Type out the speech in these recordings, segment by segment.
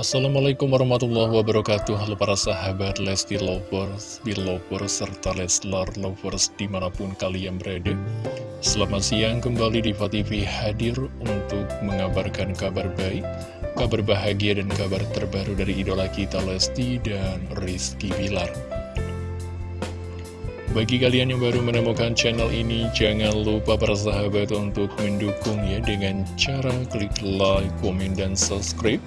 Assalamualaikum warahmatullahi wabarakatuh. Halo para sahabat Lesti Lovers, Belovers, serta Leslar Lovers di mana pun kalian berada. Selamat siang kembali di TV hadir untuk mengabarkan kabar baik Kabar bahagia dan kabar terbaru dari idola kita Lesti dan Rizky Bilar. Bagi kalian yang baru menemukan channel ini, jangan lupa para sahabat untuk mendukung ya dengan cara klik like, komen, dan subscribe.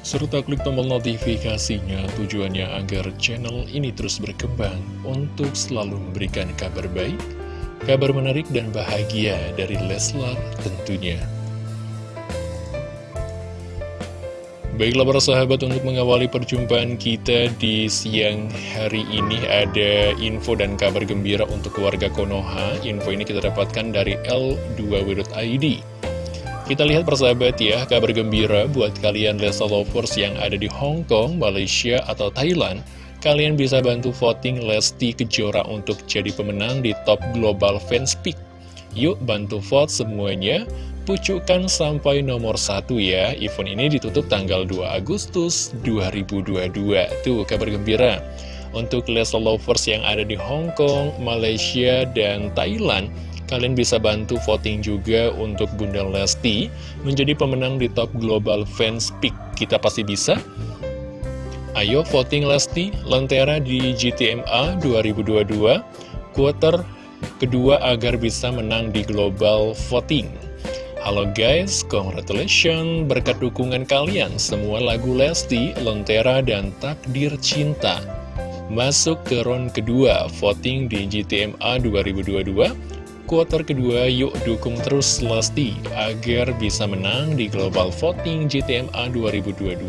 Serta klik tombol notifikasinya tujuannya agar channel ini terus berkembang untuk selalu memberikan kabar baik, kabar menarik dan bahagia dari Leslar tentunya. Baiklah para sahabat untuk mengawali perjumpaan kita di siang hari ini ada info dan kabar gembira untuk keluarga Konoha Info ini kita dapatkan dari L2W.id Kita lihat persahabat ya, kabar gembira buat kalian Lesa Lovers yang ada di Hong Kong, Malaysia, atau Thailand. Kalian bisa bantu voting Lesti Kejora untuk jadi pemenang di Top Global Fans Pick Yuk bantu vote semuanya. Pucukan sampai nomor satu ya. Event ini ditutup tanggal 2 Agustus 2022 Tuh kabar gembira. Untuk Leslie Lovers yang ada di Hong Kong, Malaysia, dan Thailand Kalian bisa bantu voting juga untuk Bunda Lesti Menjadi pemenang di Top Global Fans Pick Kita pasti bisa. Ayo voting Lesti Lentera di GTMA 2022 Quarter kedua agar bisa menang di Global Voting. Halo guys, congratulations berkat dukungan kalian semua lagu Lesti, Lentera, dan Takdir Cinta. Masuk ke round kedua voting di GTMA 2022 Kuarter kedua yuk dukung terus Lesti agar bisa menang di Global Voting GTMA 2022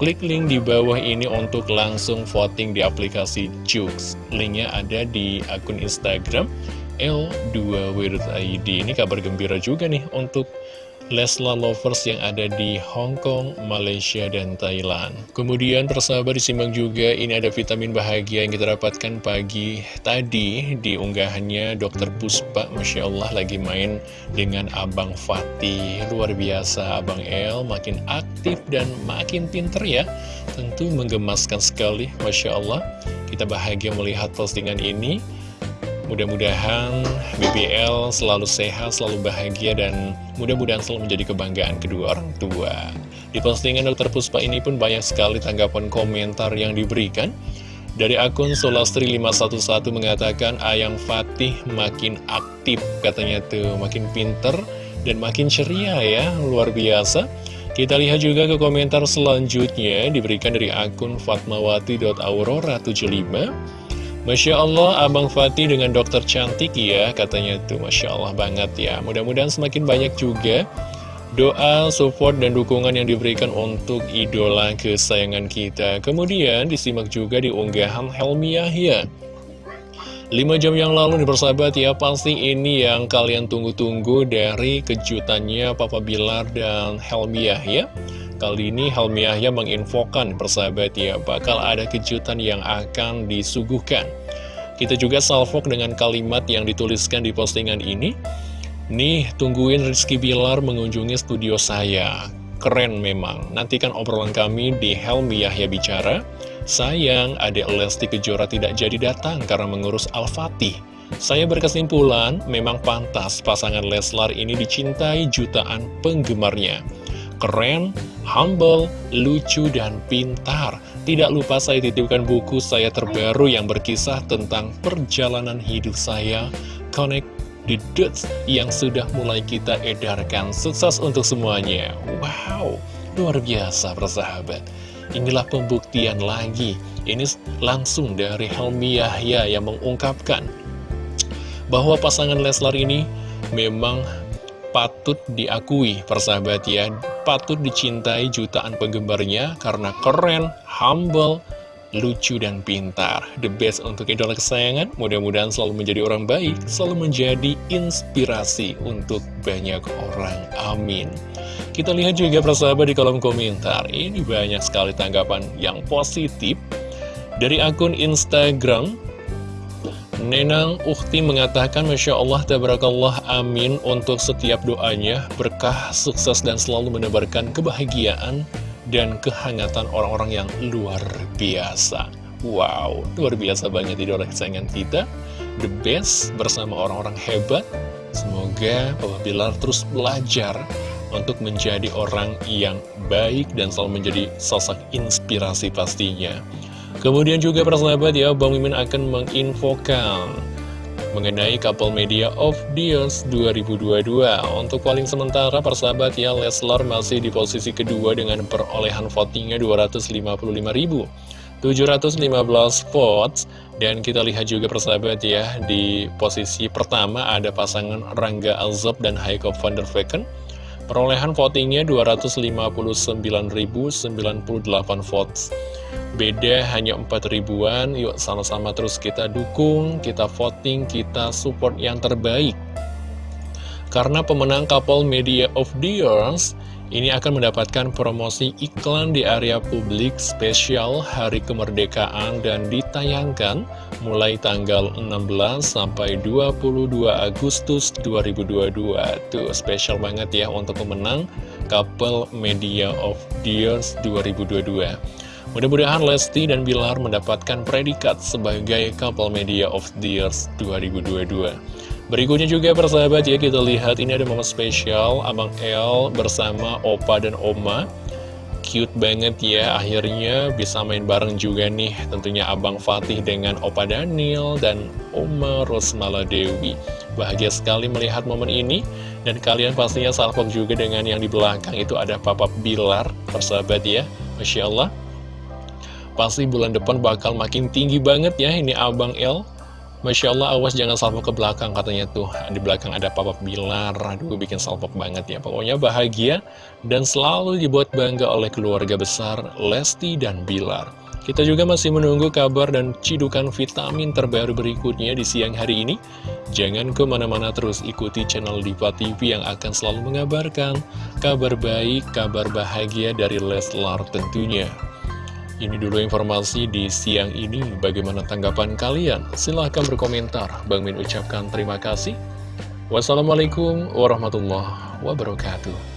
Klik link di bawah ini untuk langsung voting di aplikasi Jux. Linknya ada di akun Instagram L2W.id Ini kabar gembira juga nih untuk Lesla Lovers yang ada di Hong Kong, Malaysia, dan Thailand. Kemudian persahabat disimbang juga ini ada vitamin bahagia yang kita dapatkan pagi tadi di unggahannya Dr. Puspa. Masya Allah lagi main dengan Abang Fatih. Luar biasa Abang El makin aktif dan makin pinter ya. Tentu menggemaskan sekali Masya Allah. Kita bahagia melihat postingan ini. Mudah-mudahan BBL selalu sehat, selalu bahagia, dan mudah-mudahan selalu menjadi kebanggaan kedua orang tua. Di postingan Dr. Puspa ini pun banyak sekali tanggapan komentar yang diberikan. Dari akun Solastri511 mengatakan Ayang Fatih makin aktif, katanya tuh makin pinter dan makin ceria ya, luar biasa. Kita lihat juga ke komentar selanjutnya diberikan dari akun fatmawati.aurora75 Masya Allah, Abang Fatih dengan dokter cantik ya, katanya tuh Masya Allah banget ya. Mudah-mudahan semakin banyak juga doa, support, dan dukungan yang diberikan untuk idola kesayangan kita. Kemudian disimak juga di unggahan Helmi Yahya. 5 jam yang lalu nih persahabat ya, pasti ini yang kalian tunggu-tunggu dari kejutannya Papa Bilar dan Helmi Yahya. Kali ini Helmi Yahya menginfokan persahabat ya bakal ada kejutan yang akan disuguhkan. Kita juga salvok dengan kalimat yang dituliskan di postingan ini. Nih, tungguin Rizky Bilar mengunjungi studio saya. Keren memang. Nantikan obrolan kami di Helmi Yahya Bicara. Sayang, adik Lesti Kejora tidak jadi datang karena mengurus Al-Fatih. Saya berkesimpulan, memang pantas pasangan Leslar ini dicintai jutaan penggemarnya keren, humble, lucu, dan pintar. Tidak lupa saya titipkan buku saya terbaru yang berkisah tentang perjalanan hidup saya, Connect the Dots, yang sudah mulai kita edarkan. Sukses untuk semuanya. Wow, luar biasa persahabat. Inilah pembuktian lagi. Ini langsung dari Helmi Yahya yang mengungkapkan bahwa pasangan Leslar ini memang patut diakui persahabat ya. Patut dicintai jutaan penggemarnya karena keren, humble, lucu dan pintar. The best untuk idola kesayangan Mudah-mudahan selalu menjadi orang baik Selalu menjadi inspirasi untuk banyak orang. Amin. Kita lihat juga persahabat di kolom komentar. Ini banyak sekali tanggapan yang positif Dari akun Instagram Nenang Ukti mengatakan Masya Allah Tabarakallah Amin untuk setiap doanya Berkah, sukses dan selalu menebarkan kebahagiaan dan kehangatan orang-orang yang luar biasa. Wow, luar biasa banget idola kesayangan kita. The best bersama orang-orang hebat. Semoga Papa Bilar terus belajar untuk menjadi orang yang baik dan selalu menjadi sosok inspirasi pastinya. Kemudian juga persahabat ya, Bang Mimin akan menginfokan mengenai couple media of years 2022. Untuk paling sementara persahabat ya, Leslar masih di posisi kedua dengan perolehan votingnya 255.715 votes. Dan kita lihat juga persahabat ya, di posisi pertama ada pasangan Rangga Alzab dan Heiko van der Vecken. Perolehan votingnya 259.098 votes. Beda hanya 4 ribuan, yuk sama-sama terus kita dukung, kita voting, kita support yang terbaik. Karena pemenang couple Media of the Years ini akan mendapatkan promosi iklan di area publik spesial Hari Kemerdekaan dan ditayangkan mulai tanggal 16 sampai 22 Agustus 2022. Tuh, spesial banget ya untuk pemenang Couple Media of the Years 2022. Mudah-mudahan Lesti dan Bilar mendapatkan predikat sebagai Couple Media of the Years 2022. Berikutnya juga persahabat ya kita lihat ini ada momen spesial. Abang El bersama Opa dan Oma. Cute banget ya akhirnya bisa main bareng juga nih. Tentunya Abang Fatih dengan Opa Daniel dan Oma Rosmala Dewi. Bahagia sekali melihat momen ini. Dan kalian pastinya salvok juga dengan yang di belakang. Itu ada Papa Bilar Persahabat ya. Masya Allah Pasti bulan depan bakal makin tinggi banget ya ini Abang El Masya Allah, awas jangan salpok ke belakang katanya tuh. Di belakang ada papa Bilar, aduh bikin salpok banget ya. Pokoknya bahagia dan selalu dibuat bangga oleh keluarga besar Lesti dan Bilar. Kita juga masih menunggu kabar dan cidukan vitamin terbaru berikutnya di siang hari ini. Jangan ke mana-mana terus ikuti channel Diva TV yang akan selalu mengabarkan kabar baik, kabar bahagia dari Leslar tentunya. Ini dulu informasi di siang ini. Bagaimana tanggapan kalian? Silahkan berkomentar. Bang Min ucapkan terima kasih. Wassalamualaikum warahmatullahi wabarakatuh.